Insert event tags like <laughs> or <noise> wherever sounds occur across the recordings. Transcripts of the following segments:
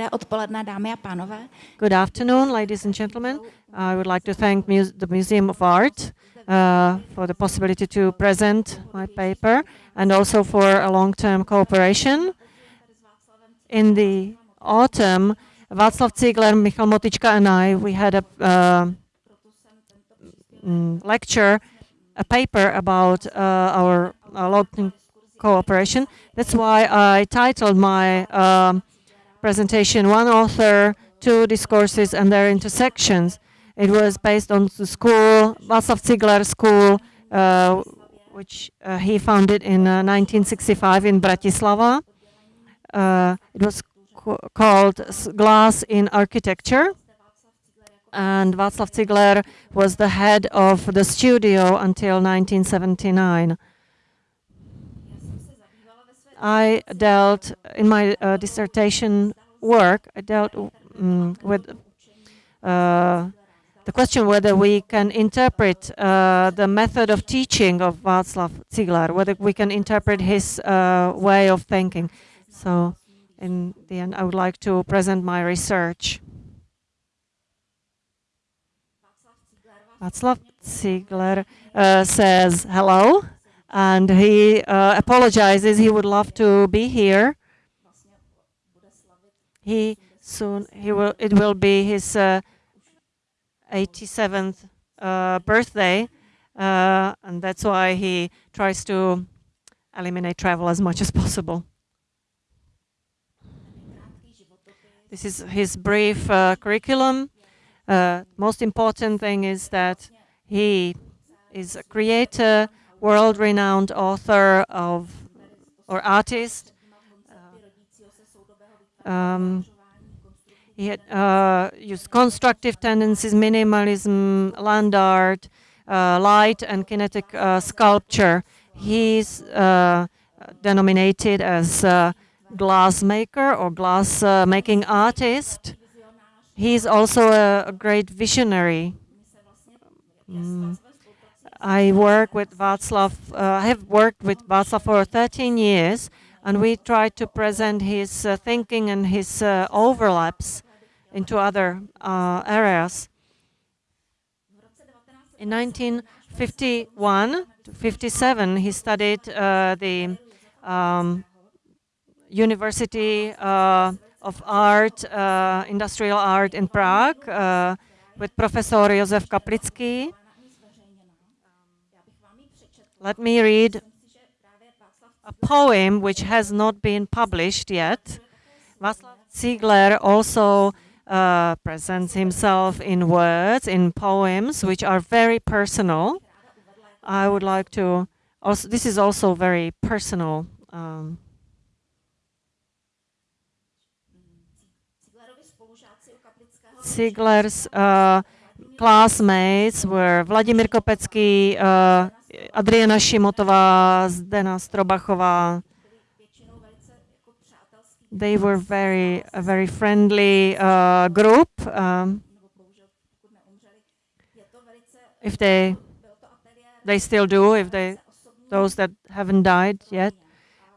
Dobré odpoledne, dámy a pánové. Good afternoon, ladies and gentlemen. I would like to thank the Museum of Art uh, for the possibility to present my paper and also for a long-term cooperation. In the autumn, Václav Cigler, Michal Motyčka and I, we had a uh, mm, lecture, a paper about uh, our long-term cooperation. That's why I titled my um, presentation One Author, Two Discourses and Their Intersections. It was based on the school, Václav Cigler School, uh, which uh, he founded in uh, 1965 in Bratislava. Uh, it was called Glass in Architecture. And Václav Cigler was the head of the studio until 1979. I dealt in my uh, dissertation work. I dealt um, with uh, the question whether we can interpret uh, the method of teaching of Václav Cigler, whether we can interpret his uh, way of thinking. So, in the end, I would like to present my research. Václav Cigler uh, says hello and he uh, apologizes. He would love to be here. He soon he will. It will be his uh, 87th uh, birthday, uh, and that's why he tries to eliminate travel as much as possible. This is his brief uh, curriculum. Uh, most important thing is that he is a creator world-renowned author of or artist. Um, he had uh, used constructive tendencies, minimalism, land art, uh, light and kinetic uh, sculpture. He's uh, denominated as glass maker or glass uh, making artist. He's also a, a great visionary. Mm. I work with Václav, uh, I have worked with Václav for 13 years, and we try to present his uh, thinking and his uh, overlaps into other uh, areas. In 1951 to 57, he studied uh, the um, University uh, of Art, Industrial Art in Prague with Professor Josef Kaplický. Let me read a poem which has not been published yet. Václav Cigler also uh, presents himself in words, in poems, which are very personal. I would like to, also, this is also very personal. Um, Cigler's uh, classmates were Vladimir Kopecký, uh, Adriena Šimotová, Zdena Strobachová. They were very, a very friendly uh, group. Um, if they, they still do, if they, those that haven't died yet.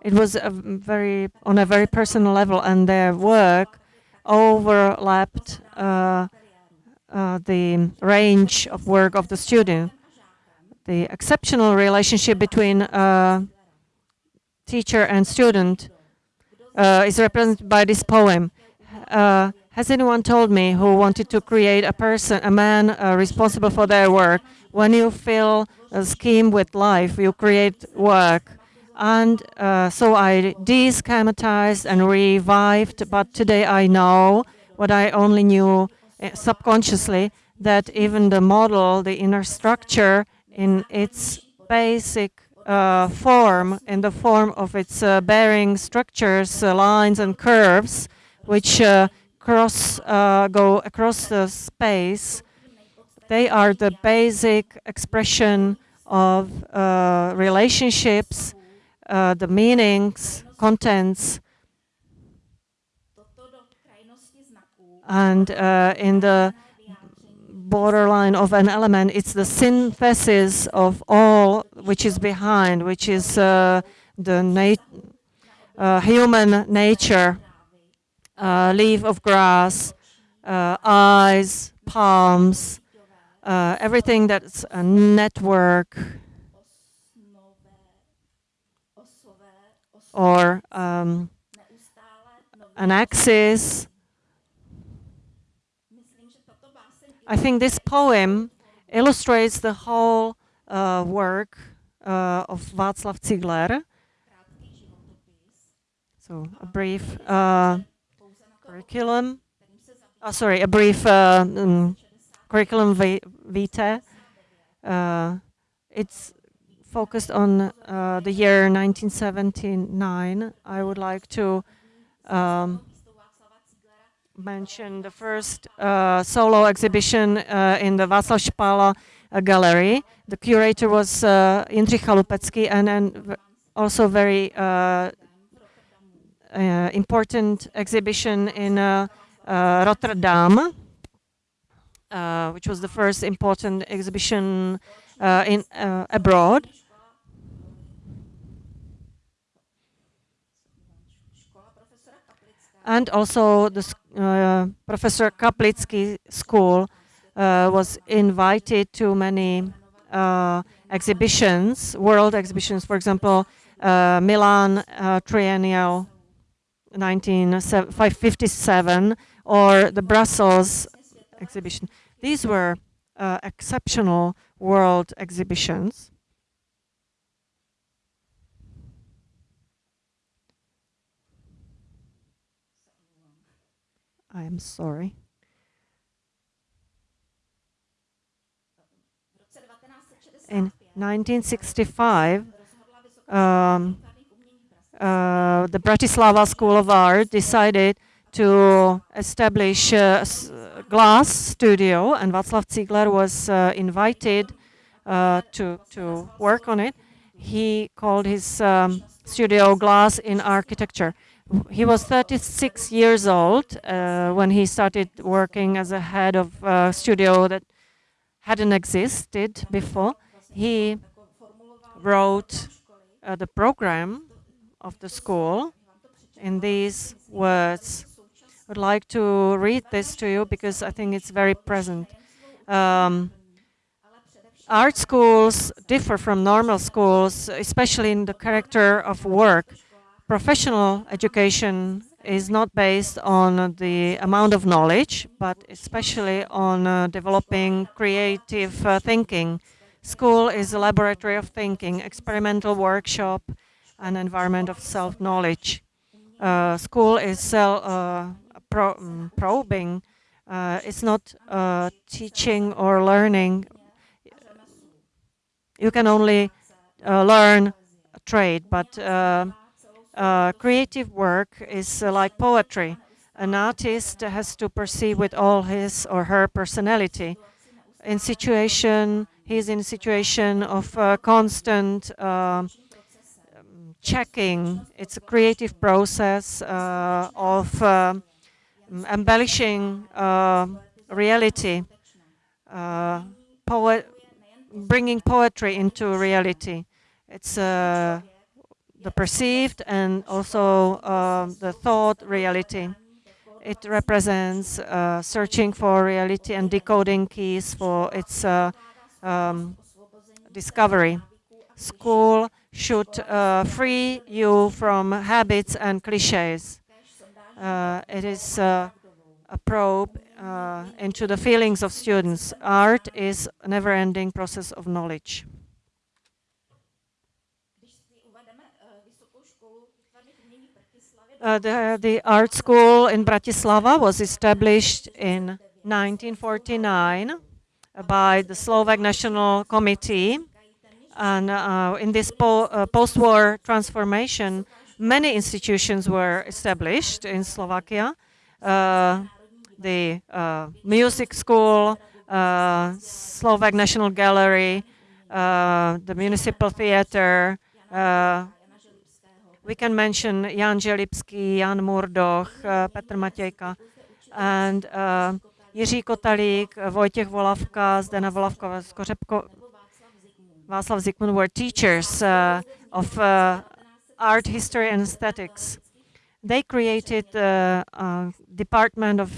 It was a very, on a very personal level and their work overlapped uh, uh, the range of work of the student the exceptional relationship between uh, teacher and student uh, is represented by this poem. Uh, has anyone told me who wanted to create a person, a man uh, responsible for their work? When you fill a scheme with life, you create work. And uh, so I deschematized and revived, but today I know what I only knew uh, subconsciously, that even the model, the inner structure, in its basic uh, form, in the form of its uh, bearing structures, uh, lines and curves, which uh, cross uh, go across the space, they are the basic expression of uh, relationships, the meanings, contents, and in the borderline of an element. It's the synthesis of all which is behind, which is uh, the nat uh, human nature. uh, leaf of grass, uh, eyes, palms, uh, everything that's a network or um, an axis. I think this poem illustrates the whole uh, work uh, of Václav Cigler. So a brief uh, curriculum, oh, sorry, a brief um, curriculum vitae. Uh, it's focused on uh, the year 1979. I would like to um, mention the first uh, solo exhibition uh, in the Václav Špála uh, gallery. The curator was uh, Jindřich and, and also very uh, uh, important exhibition in Rotterdam, which was the first important exhibition in abroad. And also the uh, Professor Kaplický School uh, was invited to many uh, exhibitions, world exhibitions, for example, uh, Milan uh, Triennial 1957 or the Brussels exhibition. These were exceptional world exhibitions. I am sorry. In 1965, um, uh, the Bratislava School of Art decided to establish a glass studio, and Václav Cigler was uh, invited uh, to, to work on it. He called his um, studio Glass in Architecture he was 36 years old uh, when he started working as a head of a studio that hadn't existed before. He wrote uh, the program of the school in these words. I would like to read this to you because I think it's very present. Um, art schools differ from normal schools, especially in the character of work professional education is not based on the amount of knowledge, but especially on uh, developing creative uh, thinking. School is a laboratory of thinking, experimental workshop, an environment of self-knowledge. Uh, school is uh, pro um, probing. Uh, it's not uh, teaching or learning. You can only learn a trade, but uh, creative work is uh, like poetry. An artist has to perceive with all his or her personality. In situation, he's in situation of uh, constant um, checking. It's a creative process uh, of um, embellishing uh, reality, poet, bringing poetry into reality. It's a the perceived and also uh, the thought reality. It represents uh, searching for reality and decoding keys for its uh, um, discovery. School should uh, free you from habits and cliches. Uh, it is uh, a probe into the feelings of students. Art is a never-ending process of knowledge. Uh, the, the art school in Bratislava was established in 1949 by the Slovak National Committee. And uh, in this po uh, post-war transformation, many institutions were established in Slovakia. Uh, the uh, music school, uh, Slovak National Gallery, the municipal theater, we can mention Jan Želibský, Jan Mudroch, uh, Petr Matějka, and uh, Jiří Kotalík, Vojtěch Volavka, Zdena Volavka, Skořepko, Václav Zikmund were teachers uh, of uh, art history and aesthetics. They created the uh, Department of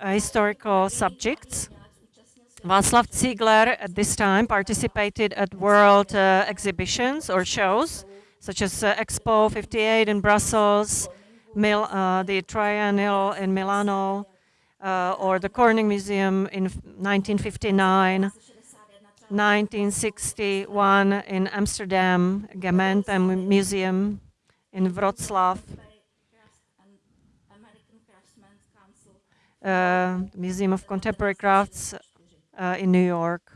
Historical Subjects. Václav Cigler at this time participated at world exhibitions or shows, such as uh, Expo 58 in Brussels, Mil uh, the Triennial in Milano, uh, or the Corning Museum in 1959, 1961 in Amsterdam, Gemeente Museum in Wrocław, uh, Museum of Contemporary Crafts uh, in New York,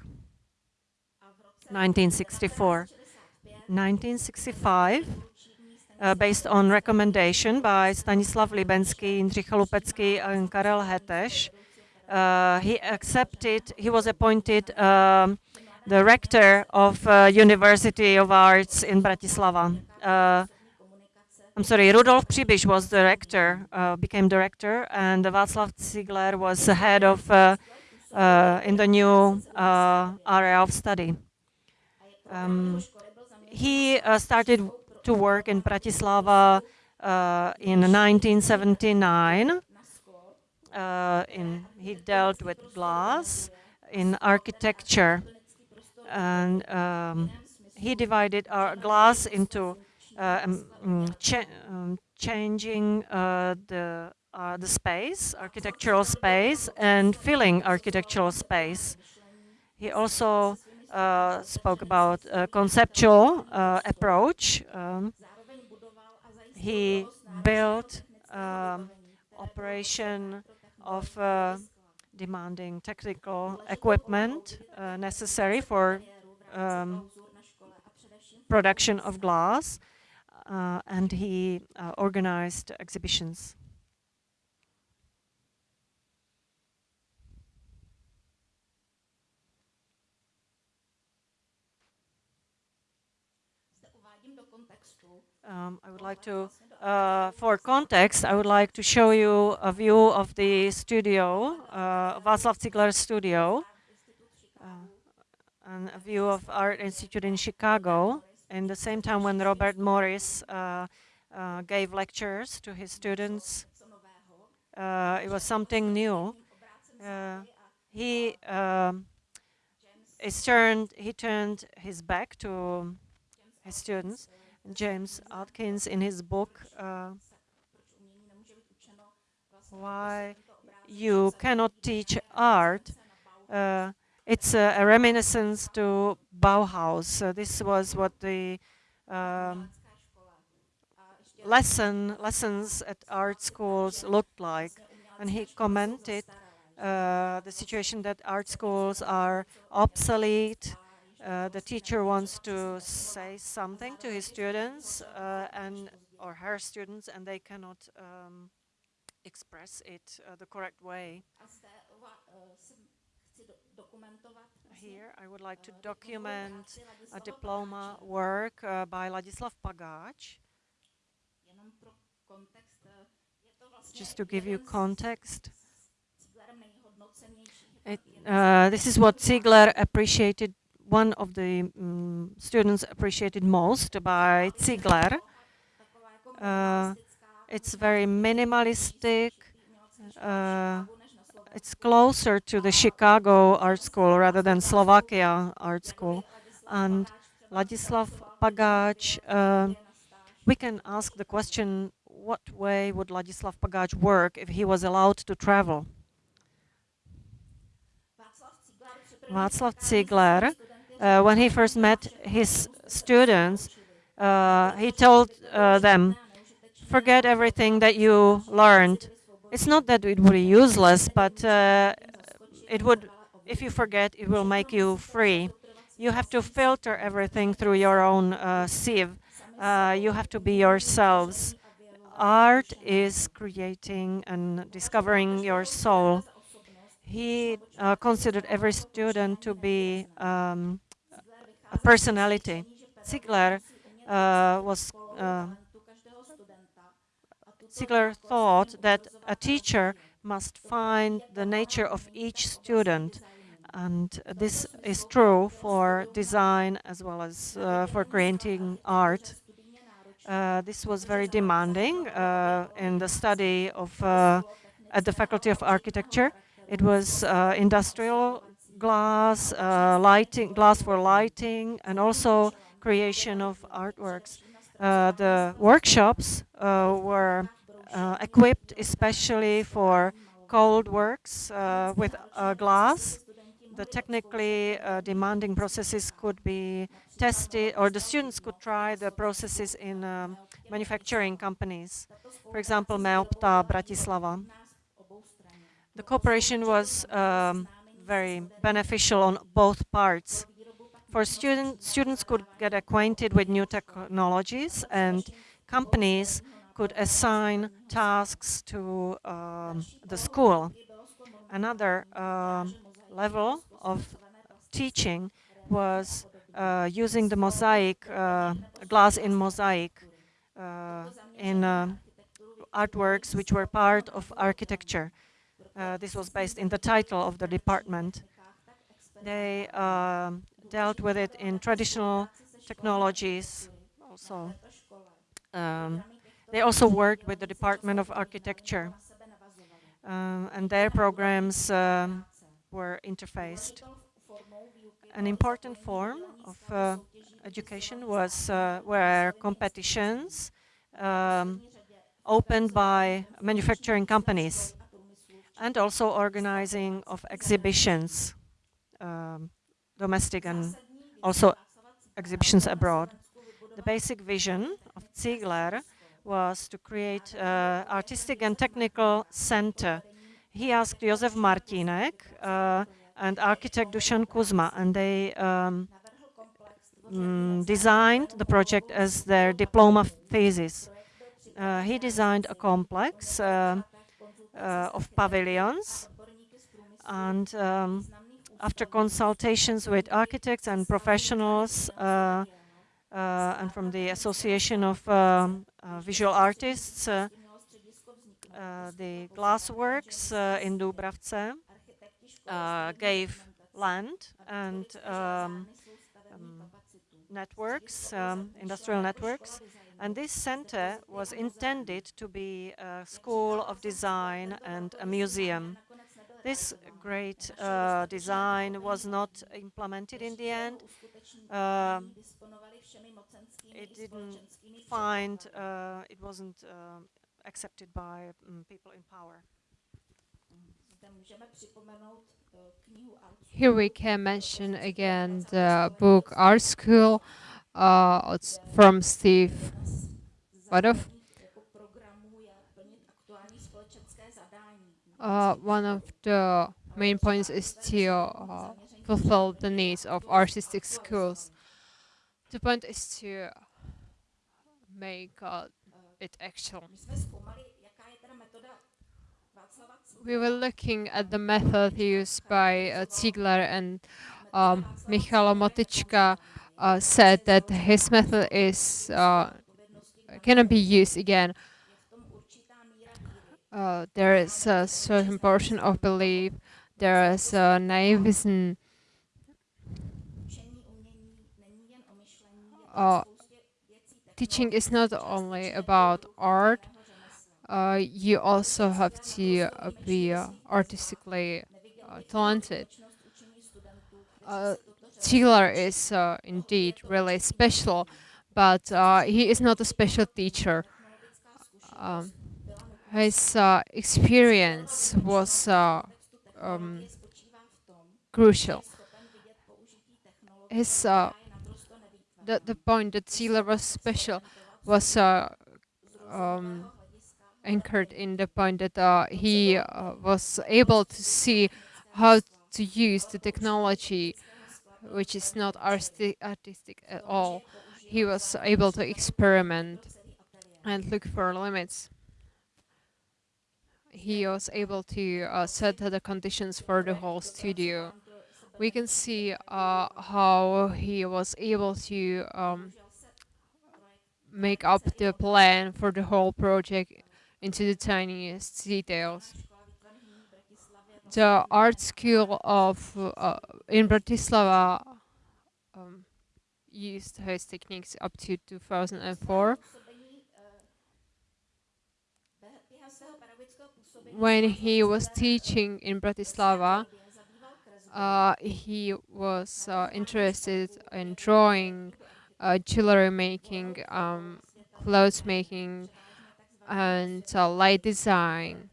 1964. 1965, uh, based on recommendation by Stanislav Libenský, Jindřich Chalupecký, and Karel Hetteš, uh, he accepted, he was appointed um, the rector of uh, University of Arts in Bratislava. Uh, I'm sorry, Rudolf Pribiš was the rector, uh, became director, and Václav Cigler was the head of uh, in the new area of study. Um, he uh, started to work in Bratislava uh, in 1979. Uh, in, he dealt with glass in architecture, and um, he divided our glass into um, mm, um, changing the uh, the space, architectural space, and filling architectural space. He also uh, spoke about a conceptual uh, approach. Um, he built um, operation of uh, demanding technical equipment uh, necessary for um, production of glass, uh, and he organized exhibitions. Um, I would like to, uh, for context, I would like to show you a view of the studio, uh, Václav Cigler studio, uh, and a view of Art Institute in Chicago. In the same time when Robert Morris uh, uh, gave lectures to his students, uh, it was something new. he um, is turned, he turned his back to his students James Atkins in his book uh, Why You Cannot Teach Art. Uh, it's a, a, reminiscence to Bauhaus. Uh, this was what the um, lesson lessons at art schools looked like. And he commented uh, the situation that art schools are obsolete, uh, the teacher wants to say something to his students uh, and or her students and they cannot um, express it uh, the correct way. Here I would like to document a diploma work uh, by Ladislav Pagáč. Just to give you context. It, uh, this is what Cigler appreciated one of the um, students appreciated most by Cigler. Uh, it's very minimalistic. Uh, it's closer to the Chicago art school rather than Slovakia art school. And Ladislav Pagáč, uh, we can ask the question, what way would Ladislav Pagáč work if he was allowed to travel? Václav Cigler uh, when he first met his students, uh, he told uh, them, forget everything that you learned. It's not that it would be useless, but uh, it would, if you forget, it will make you free. You have to filter everything through your own uh, sieve. Uh, you have to be yourselves. Art is creating and discovering your soul. He considered every student to be um, personality. Cigler uh, was uh, Cigler thought that a teacher must find the nature of each student and this is true for design as well as uh, for creating art. Uh, this was very demanding uh, in the study of uh, at the Faculty of Architecture. It was industrial glass, uh, lighting, glass for lighting, and also creation of artworks. Uh, the workshops were equipped especially for cold works with glass the technically uh, demanding processes could be tested, or the students could try the processes in um, manufacturing companies. For example, Meopta Bratislava. The cooperation was um, very beneficial on both parts. For students, students could get acquainted with new technologies and companies could assign tasks to um, the school. Another um, level of teaching was uh, using the mosaic, uh, glass in mosaic, uh, in uh, artworks which were part of architecture. Uh, this was based in the title of the department. They um, dealt with it in traditional technologies also. Um, they also worked with the Department of Architecture. Um, and their programs um, were interfaced. An important form of uh, education was uh, were competitions um, opened by manufacturing companies and also organizing of exhibitions, um, domestic and also exhibitions abroad. The basic vision of Cigler was to create uh, artistic and technical center he asked Josef Martínek uh, and architect Dusan Kuzma, and they um, mm, designed the project as their diploma thesis. Uh, he designed a complex uh of pavilions, and um, after consultations with architects and professionals, uh, uh, and from the Association of um, Visual Artists, uh, the glassworks uh, in Dubravce uh, gave land and um, um, networks, um, industrial networks. And this center was intended to be a school of design and a museum. This great uh, design was not implemented in the end. Uh, it didn't find, uh, it wasn't accepted by um, people in power. Here we can mention again the book Art School uh, from Steve. Uh, one of the main points is to uh, fulfill the needs of artistic schools. The point is to make uh, it actual. We were looking at the method used by uh, Cigler and um, Michal Motyčka uh, said that his method is uh, cannot be used again. Uh, there is a certain portion of belief, there is a naivism, uh, teaching is not only about art, uh, you also have to uh, be artistically talented. Uh, Cigler is uh, indeed really special, but he is not a special teacher. Um, his experience was um, crucial. His the, the point that Cigler was special was uh, um, anchored in the point that uh, he uh, was able to see how to use the technology which is not artistic, at all. He was able to experiment and look for limits. He was able to uh, set the conditions for the whole studio we can see uh, how he was able to um, make up the plan for the whole project into the tiniest details. The art school of uh, in Bratislava um, used his techniques up to 2004. when he was teaching in Bratislava, uh, he was uh, interested in drawing, uh, jewelry making, um, clothes making, and uh, light design,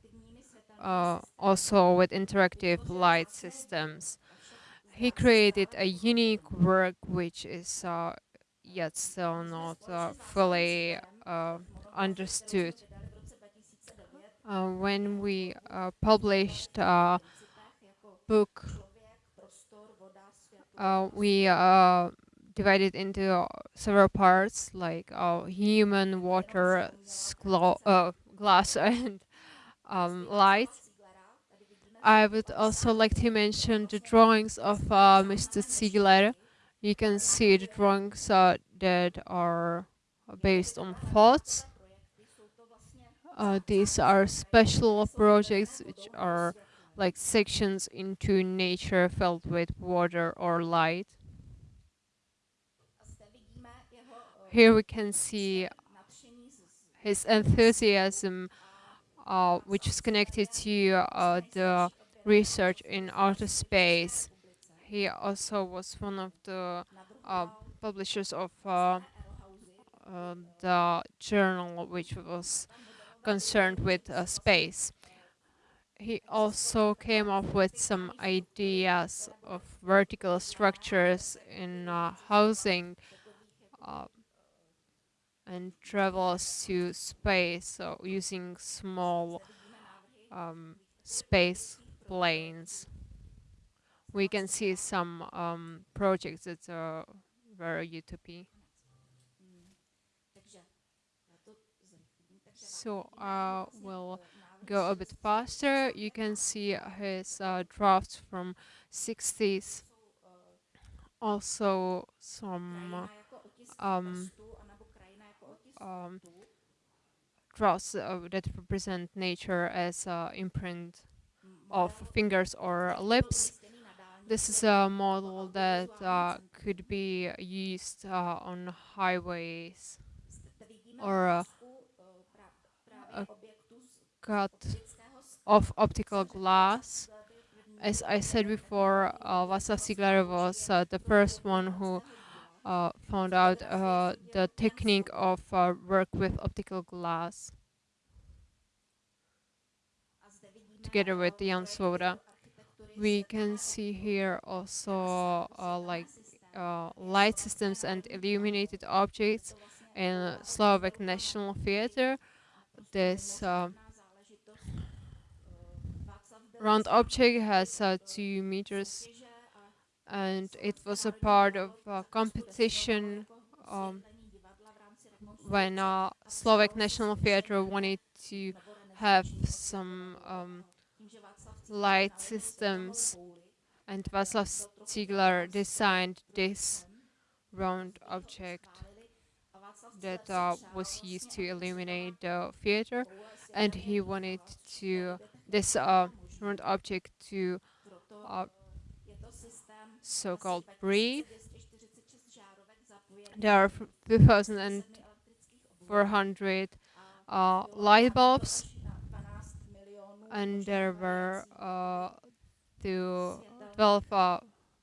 uh, also with interactive light systems. He created a unique work which is uh, yet still not uh, fully uh, understood. Uh, when we uh, published a book, we divided into several parts like human, water, glass, <laughs> and um, light. I would also like to mention the drawings of uh, Mr. Cigler. You can see the drawings uh, that are based on thoughts. Uh, these are special projects which are like sections into nature filled with water or light. Here we can see his enthusiasm, which is connected to uh, the research in outer space. He also was one of the uh, publishers of uh, uh, the journal which was concerned with uh, space. He also came up with some ideas of vertical structures in uh, housing uh, and travels to space so using small um, space planes. We can see some um, projects that are very utopia. So uh, we'll go a bit faster. You can see his uh, drafts from 60s. Also some um, um, drafts uh, that represent nature as imprint of fingers or lips. This is a model that uh, could be used uh, on highways or uh, cut of optical glass. As I said before, uh, Václav Cigler was uh, the first one who found out uh, the technique of uh, work with optical glass together with Jan Svoboda. We can see here also uh, like uh, light systems and illuminated objects in Slovak National Theatre. This uh, round object has uh, two meters and it was a part of a competition um, when uh, Slovak National Theatre wanted to have some um, light systems. And Václav Cigler designed this round object that uh, was used to illuminate the theater and he wanted to this uh, round object to uh, so-called breathe there are 2400 uh, light bulbs. And there were uh, to 12 uh,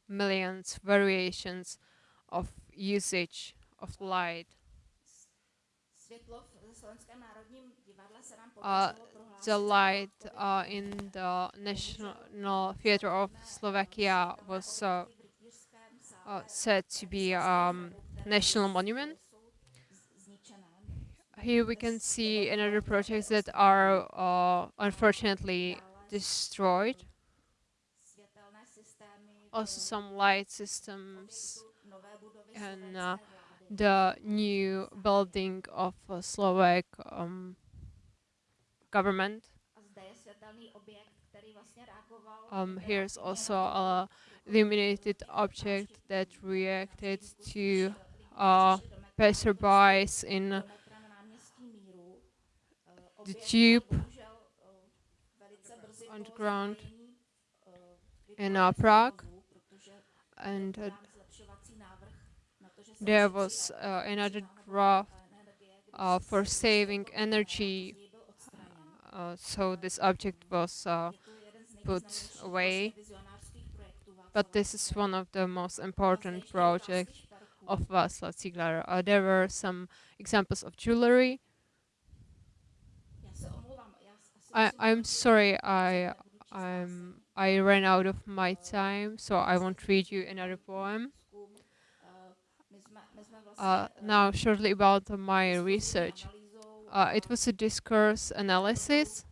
millions variations of usage of light. Uh, the light uh, in the National Theatre of Slovakia was uh, uh, said to be a um, national monument. Here we can see another projects that are uh, unfortunately destroyed. Also some light systems and uh, the new building of uh, Slovak um, government. Um, here's also a illuminated object that reacted to uh, passerbys in the tube underground in uh, Prague and uh, there was uh, another draft uh, for saving energy uh, so this object was uh, put away. But this is one of the most important projects of Václav Cigler. Uh, there were some examples of jewelry. I, I'm sorry, I I'm I ran out of my time, so I won't read you another poem. Uh, now, shortly about my research. Uh, it was a discourse analysis.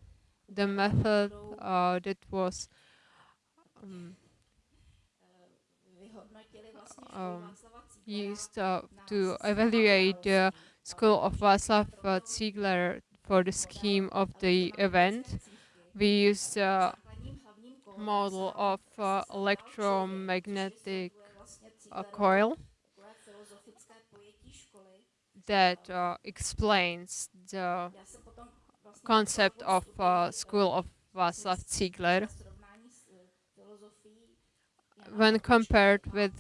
The method uh, that was um, used uh, to evaluate the school of Václav Cigler for the scheme of the event. We used a model of uh, electromagnetic uh, coil that uh, explains the concept of uh, school of Václav Cigler when compared with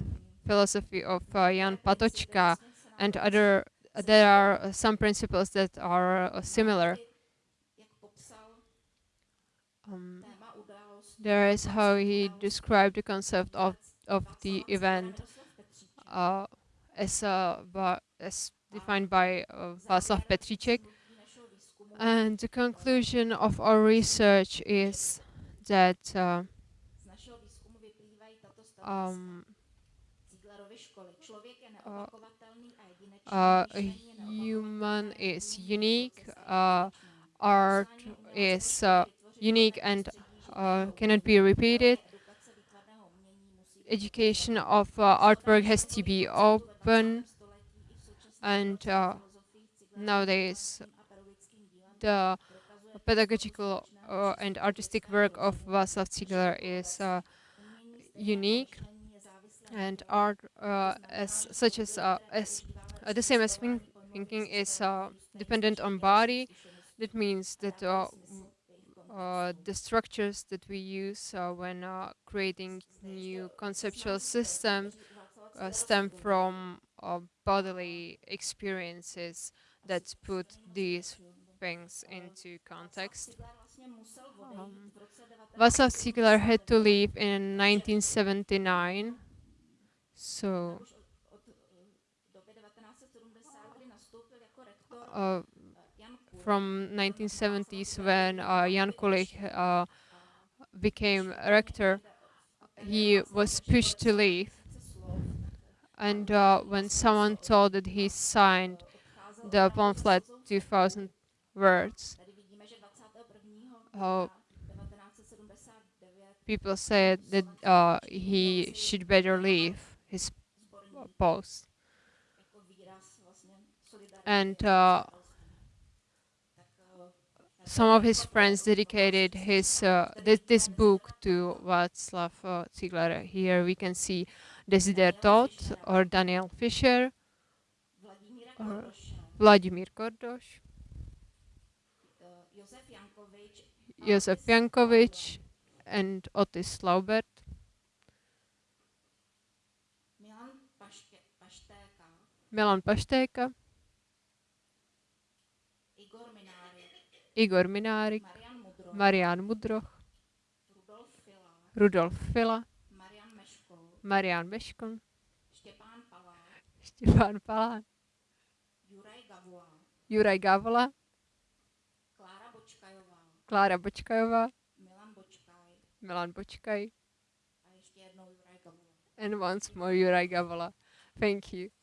philosophy of uh, Jan Patočka and other there are some principles that are uh, similar um, there is how he described the concept of of the event uh, as uh, as defined by uh, Václav Petříček. And the conclusion of our research is that uh, um, uh, uh, human is unique, uh, art is uh, unique and uh, cannot be repeated. Education of uh, artwork has to be open and nowadays the pedagogical and artistic work of Václav Cigler is unique and are uh, as such as uh, as uh, the same as think thinking is uh, dependent on body that means that uh, uh, the structures that we use when creating new conceptual systems stem from bodily experiences that put these things into context. Um, Václav had to leave in 1979, so uh, from 1970s when uh, Jan Kulich uh, became rector, he was pushed to leave. And uh, when someone told that he signed the pamphlet 2000 words, uh, people said that uh, he should better leave his post. And uh, some of his friends dedicated his uh, th this book to Václav uh, Cigler. Here we can see Desider Todt or Daniel Fisher or Vladimír Kordoš, Josef Jankovič and Otis Laubert. Milan, Paště, Paštéka. Milan Paštéka. Igor Minárik. Igor Minárik. Marian Mudroch. Marian Mudroch. Rudolf Fila. Rudolf Fila. Marian Meškol. Marian Meškol. Štěpán Palán. Štěpán Palán. Juraj Gavola. Juraj Gavola. Klára Bočkajová, Milan Bočkaj, and once more Juraj Gavola. Thank you.